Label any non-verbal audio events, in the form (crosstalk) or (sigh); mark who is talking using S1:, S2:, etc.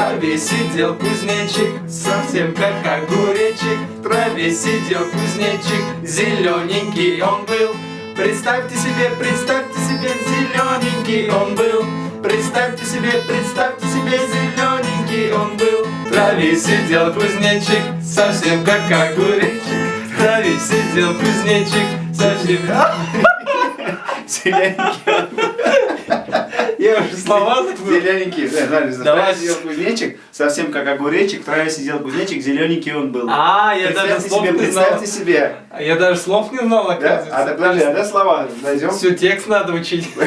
S1: траве сидел кузнечик, совсем как огуречек. В траве сидел кузнечик, зелененький он был. Представьте себе, представьте себе, зелененький он был. Представьте себе, представьте себе, зелененький он был. В траве сидел кузнечик, совсем как огуречек. В траве сидел кузнечик, совсем... (laughs)
S2: Зелененький.
S1: Я уже слова.
S2: Зелененький. Да, Давай,
S1: Давай.
S2: сидел кузнечик, совсем как огуречек, в траве сидел кузнечик, зелененький он был.
S1: А, я даже слов не знал.
S2: представьте себе.
S1: Я даже слов не знал,
S2: Да? А
S1: оказывается.
S2: так подожди, а да слова найдем?
S1: Все, текст надо учить. (laughs)